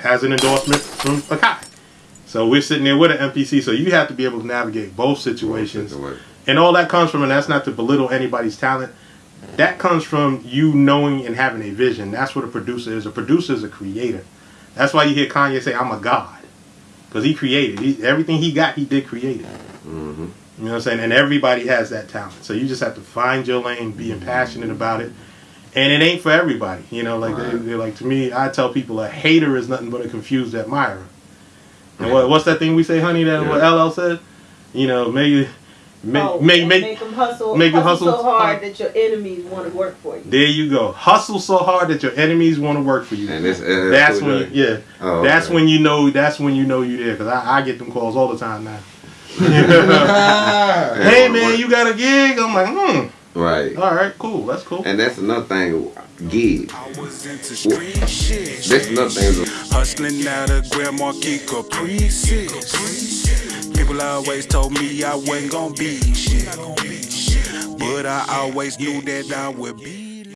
has an endorsement from a Akai. So we're sitting there with an MPC, so you have to be able to navigate both situations. And all that comes from, and that's not to belittle anybody's talent, that comes from you knowing and having a vision. That's what a producer is. A producer is a creator. That's why you hear Kanye say, I'm a God. Because he created. He, everything he got, he did create it. Mm-hmm. You know what I'm saying? And everybody has that talent. So you just have to find your lane, being passionate about it. And it ain't for everybody. You know, like Right. they, they're like to me, I tell people a hater is nothing but a confused admirer. And what, what's that thing we say, honey, that what Yeah. LL said? You know, maybe make, Oh, make, make, make them hustle, make 'em hustle, hustle so hard hard. that your enemies want to work for you. There you go. Hustle so hard that your enemies want to work for you. And this, and that's when, J? yeah, Oh, that's okay. when you know. That's when you know you there. Cause I, I get them calls all the time now. Hey man, you got a gig? I'm like, hmm. Right. All right, cool. That's cool. And that's another thing, gig. I was into. That's another thing. Hustling out of Grand Marquis Caprices. People always told me I wasn't gonna be shit. But I always knew that I would be